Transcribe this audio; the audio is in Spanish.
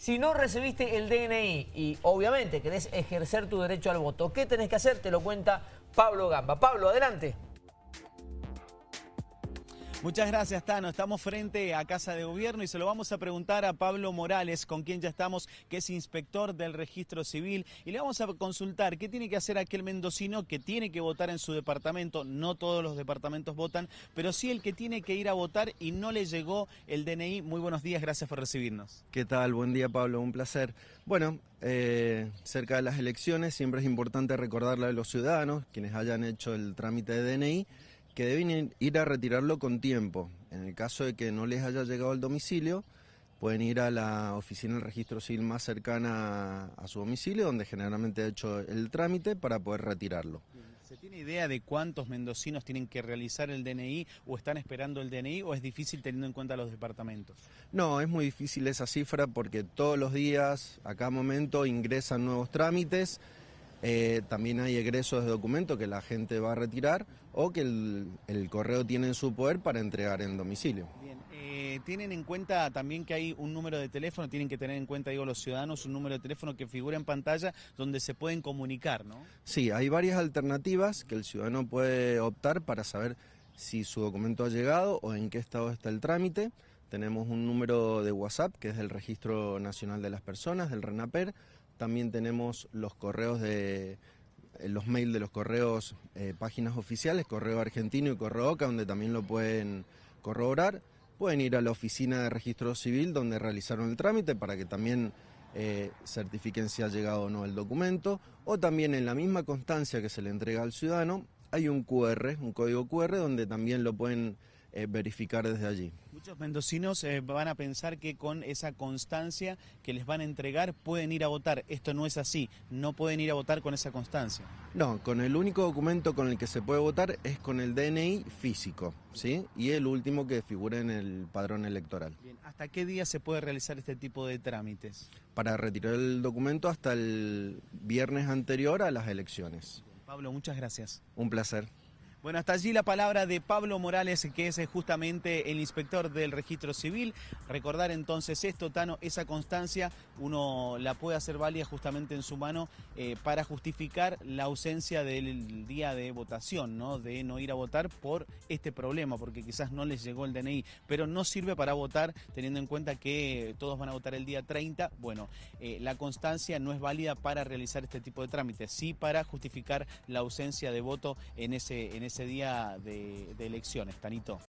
Si no recibiste el DNI y obviamente querés ejercer tu derecho al voto, ¿qué tenés que hacer? Te lo cuenta Pablo Gamba. Pablo, adelante. Muchas gracias, Tano. Estamos frente a Casa de Gobierno y se lo vamos a preguntar a Pablo Morales, con quien ya estamos, que es inspector del registro civil. Y le vamos a consultar qué tiene que hacer aquel mendocino que tiene que votar en su departamento. No todos los departamentos votan, pero sí el que tiene que ir a votar y no le llegó el DNI. Muy buenos días, gracias por recibirnos. ¿Qué tal? Buen día, Pablo. Un placer. Bueno, eh, cerca de las elecciones siempre es importante recordarle a los ciudadanos, quienes hayan hecho el trámite de DNI, que deben ir a retirarlo con tiempo. En el caso de que no les haya llegado al domicilio, pueden ir a la oficina del registro civil más cercana a su domicilio, donde generalmente ha hecho el trámite para poder retirarlo. ¿Se tiene idea de cuántos mendocinos tienen que realizar el DNI o están esperando el DNI o es difícil teniendo en cuenta los departamentos? No, es muy difícil esa cifra porque todos los días, a cada momento, ingresan nuevos trámites. Eh, también hay egresos de documentos que la gente va a retirar o que el, correo tiene en su poder para entregar en domicilio. Bien, eh, tienen en cuenta también que hay un número de teléfono, tienen que tener en cuenta, digo, los ciudadanos, un número de teléfono que figura en pantalla donde se pueden comunicar, ¿no? Sí, hay varias alternativas que el ciudadano puede optar para saber si su documento ha llegado o en qué estado está el trámite. Tenemos un número de WhatsApp que es del Registro Nacional de las Personas, del RENAPER, también tenemos los correos de eh, los mails de los correos, eh, páginas oficiales, correo argentino y correo OCA, donde también lo pueden corroborar. Pueden ir a la oficina de registro civil donde realizaron el trámite para que también eh, certifiquen si ha llegado o no el documento. O también en la misma constancia que se le entrega al ciudadano hay un QR, un código QR, donde también lo pueden eh, verificar desde allí. Muchos mendocinos eh, van a pensar que con esa constancia que les van a entregar pueden ir a votar. Esto no es así, no pueden ir a votar con esa constancia. No, con el único documento con el que se puede votar es con el DNI físico, ¿sí? Y el último que figura en el padrón electoral. Bien, ¿hasta qué día se puede realizar este tipo de trámites? Para retirar el documento hasta el viernes anterior a las elecciones. Pablo, muchas gracias. Un placer. Bueno, hasta allí la palabra de Pablo Morales, que es eh, justamente el inspector del registro civil. Recordar entonces esto, Tano, esa constancia uno la puede hacer válida justamente en su mano eh, para justificar la ausencia del día de votación, ¿no? de no ir a votar por este problema, porque quizás no les llegó el DNI, pero no sirve para votar teniendo en cuenta que todos van a votar el día 30. Bueno, eh, la constancia no es válida para realizar este tipo de trámites, sí para justificar la ausencia de voto en ese, en ese día de, de elecciones, Tanito.